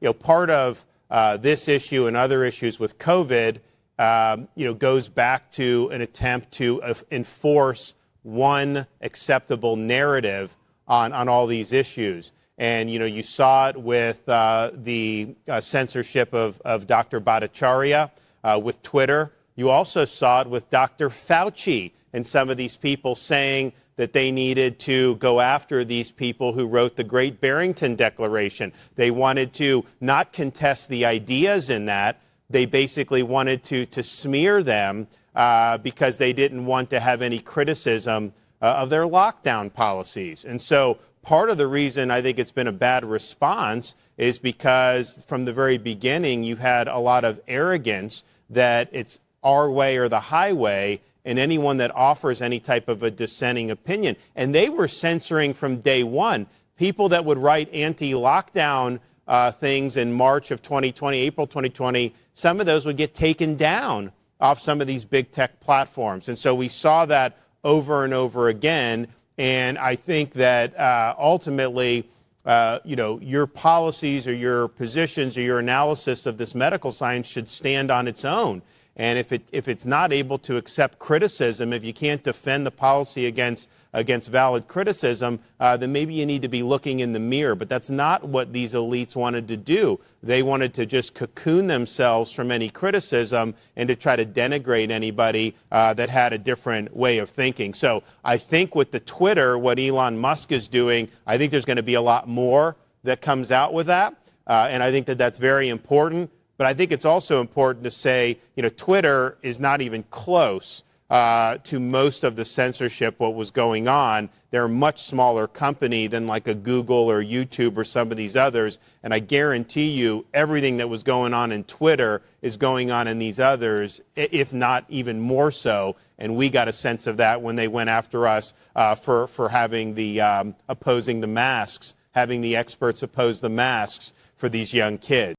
you know, part of uh, this issue and other issues with COVID, um, you know, goes back to an attempt to uh, enforce one acceptable narrative on, on all these issues. And, you know, you saw it with uh, the uh, censorship of, of Dr. Bhattacharya uh, with Twitter. You also saw it with Dr. Fauci and some of these people saying that they needed to go after these people who wrote the Great Barrington Declaration. They wanted to not contest the ideas in that. They basically wanted to, to smear them uh, because they didn't want to have any criticism uh, of their lockdown policies. And so part of the reason I think it's been a bad response is because from the very beginning you had a lot of arrogance that it's our way or the highway and anyone that offers any type of a dissenting opinion. And they were censoring from day one people that would write anti-lockdown uh, things in March of 2020, April 2020. Some of those would get taken down off some of these big tech platforms. And so we saw that over and over again. And I think that uh, ultimately, uh, you know, your policies or your positions or your analysis of this medical science should stand on its own. And if, it, if it's not able to accept criticism, if you can't defend the policy against, against valid criticism, uh, then maybe you need to be looking in the mirror. But that's not what these elites wanted to do. They wanted to just cocoon themselves from any criticism and to try to denigrate anybody uh, that had a different way of thinking. So I think with the Twitter, what Elon Musk is doing, I think there's going to be a lot more that comes out with that. Uh, and I think that that's very important. But I think it's also important to say, you know, Twitter is not even close uh, to most of the censorship what was going on. They're a much smaller company than like a Google or YouTube or some of these others. And I guarantee you, everything that was going on in Twitter is going on in these others, if not even more so. And we got a sense of that when they went after us uh, for for having the um, opposing the masks, having the experts oppose the masks for these young kids.